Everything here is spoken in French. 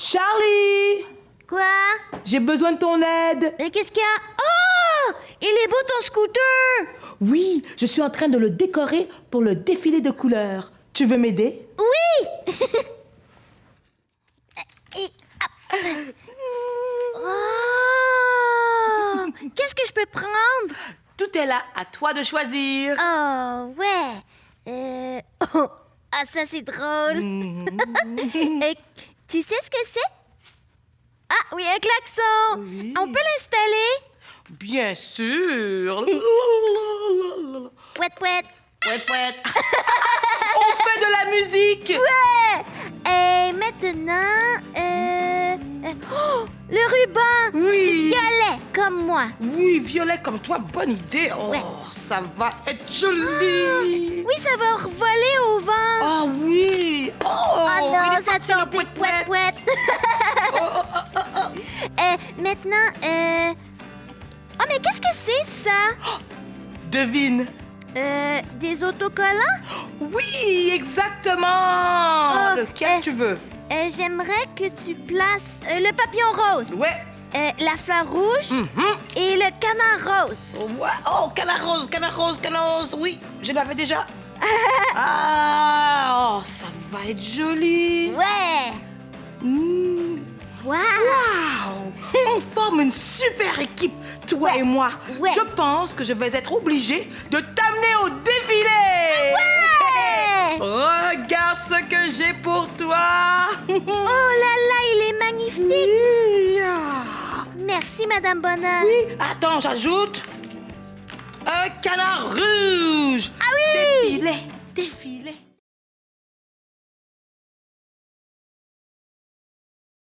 Charlie Quoi? J'ai besoin de ton aide. Mais qu'est-ce qu'il y a? Oh Il est beau ton scooter Oui, je suis en train de le décorer pour le défilé de couleurs. Tu veux m'aider? Oui. Oh Qu'est-ce que je peux prendre? Tout est là, à toi de choisir. Oh, ouais. Euh... oh, Ah, ça, c'est drôle. Et tu sais ce que c'est? Ah, oui, un klaxon. Oui. On peut l'installer? Bien sûr. Pouet, pouet. Pouet, pouet. On fait de la musique. Ouais! Et maintenant, euh... euh, oh, le ruban! Oui. Violet, comme moi. Oui, violet comme toi, bonne idée. Oh, Ouais. ça va être joli. Oui, ça va revoler au vent. Ah oui. Oh, Oh, il non, est ça parti, le. Maintenant, euh... Oh, mais qu'est-ce que c'est, ça? Devine. Euh, des autocollants? Oui, exactement. Oh, Lequel euh, tu veux? Euh, J'aimerais que tu places le papillon rose, Ouais. la fleur rouge Mhm. et le canard rose. Ouais. Oh, canard rose, canard rose, canard rose. Oui, je l'avais déjà. ah, oh, ça va être joli. Ouais! Forme une super équipe, toi et moi. Ouais. Je pense que je vais être obligée de t'amener au défilé. Ouais! Regarde ce que j'ai pour toi. Oh là là, il est magnifique! Oui. Merci, Madame Bonheur. Oui, attends, j'ajoute un canard rouge.